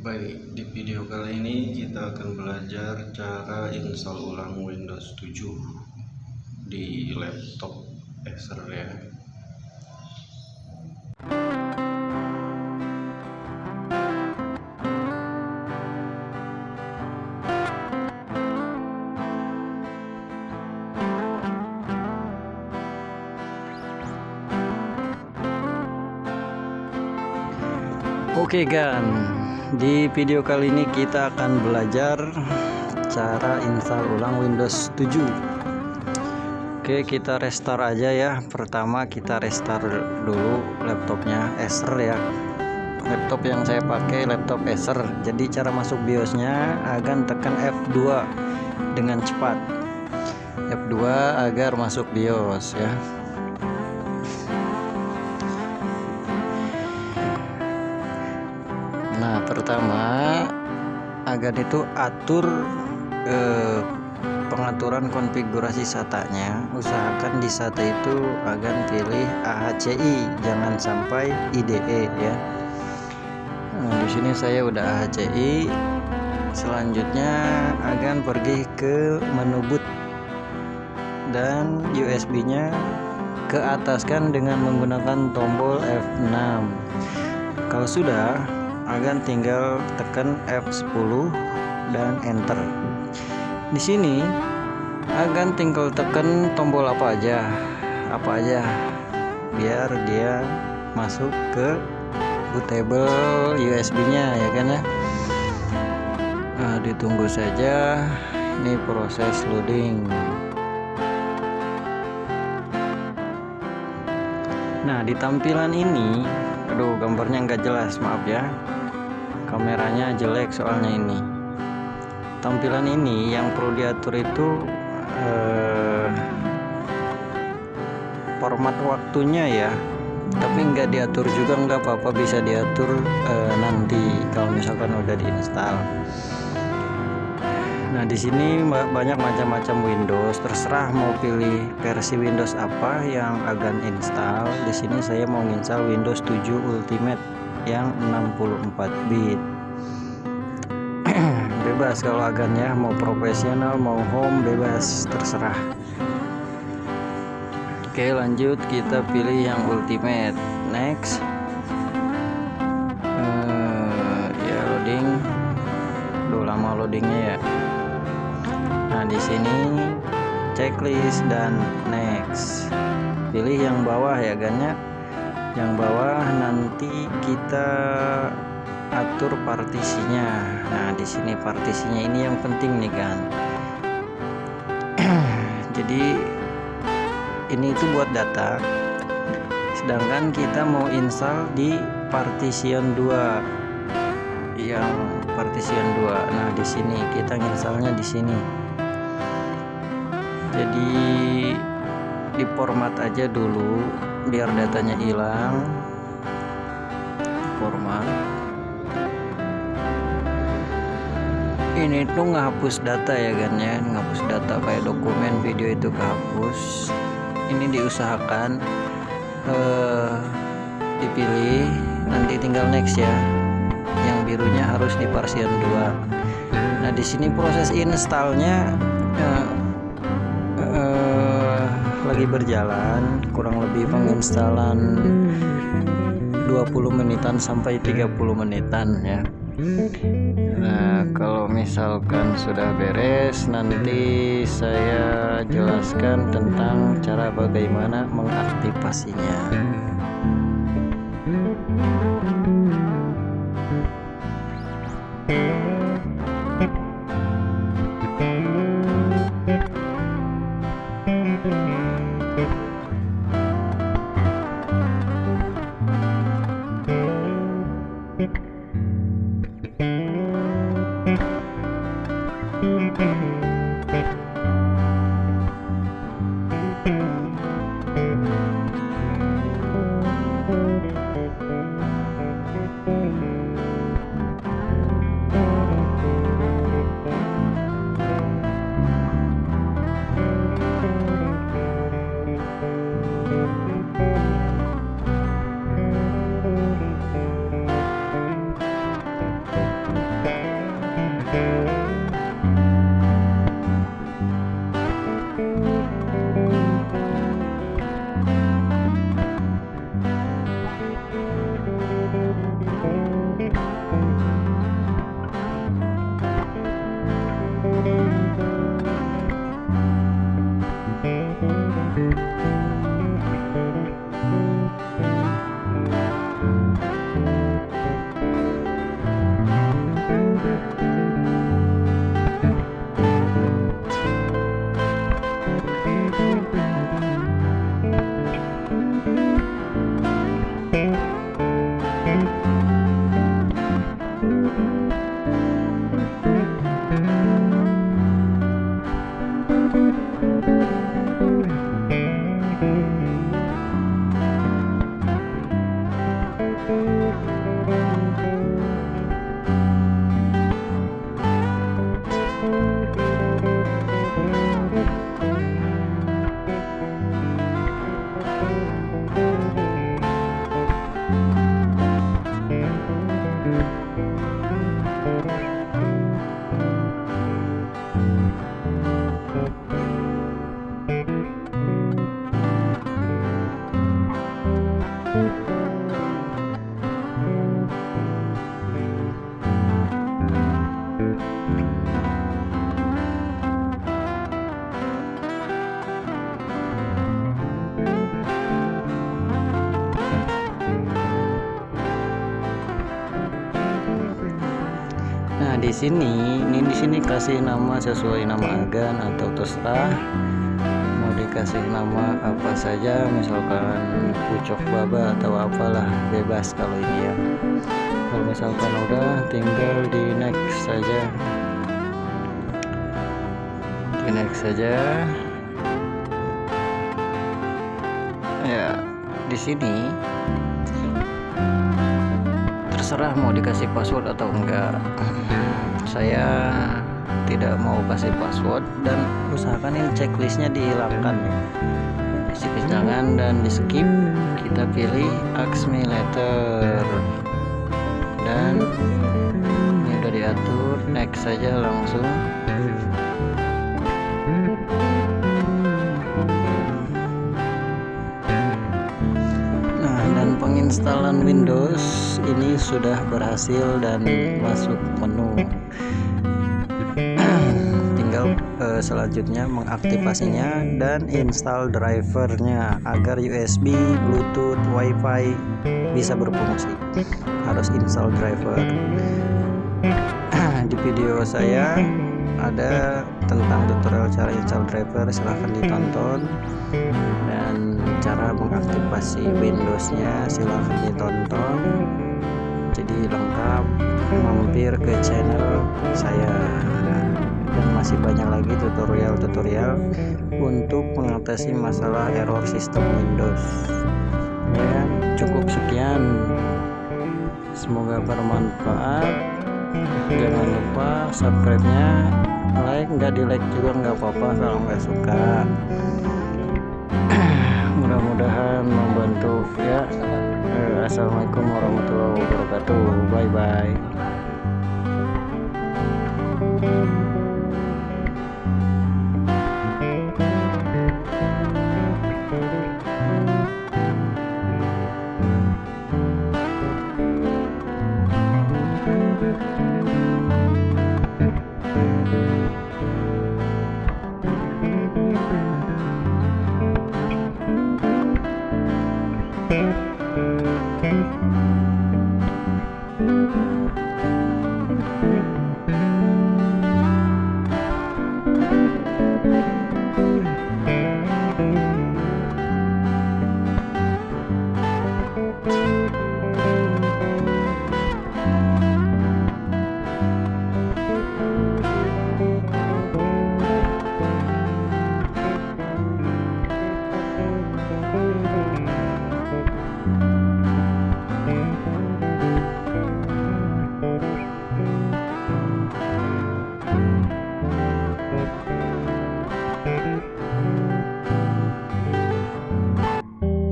Baik, di video kali ini kita akan belajar cara install ulang Windows 7 di laptop Acer ya. Oke Gan, di video kali ini kita akan belajar cara install ulang Windows 7 Oke kita restart aja ya. Pertama kita restart dulu laptopnya Acer ya. Laptop yang saya pakai laptop Acer. Jadi cara masuk BIOSnya akan tekan F2 dengan cepat. F2 agar masuk BIOS ya pertama agar itu atur eh, pengaturan konfigurasi SATA-nya. Usahakan di SATA itu agar pilih AHCI jangan sampai IDE ya. Nah, di sini saya udah AHCI selanjutnya akan pergi ke menu boot dan USB nya ke atas kan dengan menggunakan tombol F6 kalau sudah akan tinggal tekan F10 dan enter. Di sini akan tinggal tekan tombol apa aja apa aja biar dia masuk ke bootable USB nya ya kan ya? Nah, ditunggu saja. Ini proses loading. Nah di tampilan ini aduh gambarnya nggak jelas maaf ya kameranya jelek soalnya ini. Tampilan ini yang perlu diatur itu eh, format waktunya ya. Tapi nggak diatur juga nggak apa-apa bisa diatur eh, nanti kalau misalkan udah diinstal. Nah di sini banyak macam-macam Windows. Terserah mau pilih versi Windows apa yang akan install. Di sini saya mau install Windows 7 Ultimate yang 64 bit bebas kalau agannya. Mau profesional mau home bebas terserah. Oke lanjut. Kita pilih yang ultimate. Next. Uh, ya loading. Udah lama loadingnya ya. Nah di sini checklist dan next. Pilih yang bawah ya gannya yang bawah nanti kita atur partisinya. Nah di sini partisinya ini yang penting nih kan jadi ini itu buat data. Sedangkan kita mau install di partition 2 yang partition 2 nah di sini kita installnya di sini. Jadi di format aja dulu biar datanya hilang. Format ini tuh ngehapus data ya kan ya. Ngapus data kayak dokumen video itu kehapus. Ini diusahakan eh, dipilih. Nanti tinggal next ya. Yang birunya harus di partition 2 nah di sini proses installnya eh, eh, lagi berjalan. Kurang lebih penginstalan 20 menitan sampai 30 menitan ya kalau misalkan sudah beres nanti saya jelaskan tentang cara bagaimana mengaktifasinya. đẹp Di sini ini di sini kasih nama sesuai nama agan atau terserah. Mau dikasih nama apa saja misalkan pucuk baba atau apalah bebas kalau ini ya. Kalau misalkan udah tinggal di next saja. Di next saja. Ya di sini terserah mau dikasih password atau enggak. Saya tidak mau kasih password dan usahakan ini checklistnya dihilangkan ya. Isi kejangan dan di skip kita pilih ask me later dan ini udah diatur next saja langsung penginstalan Windows ini sudah berhasil dan masuk menu. Tinggal uh, selanjutnya mengaktifasinya dan install drivernya agar USB Bluetooth WiFi bisa berfungsi. Harus install driver. Di video saya ada tentang tutorial cara install driver. Silahkan ditonton cara mengaktifasi Windowsnya silahkan ditonton jadi lengkap mampir ke channel saya. Dan masih banyak lagi tutorial-tutorial untuk mengatasi masalah error sistem Windows. Ya cukup sekian. Semoga bermanfaat. Jangan lupa subscribe nya like nggak di like juga nggak apa-apa kalau nggak suka mudah-mudahan membantu ya. Eh, Assalamualaikum warahmatullahi wabarakatuh. Bye bye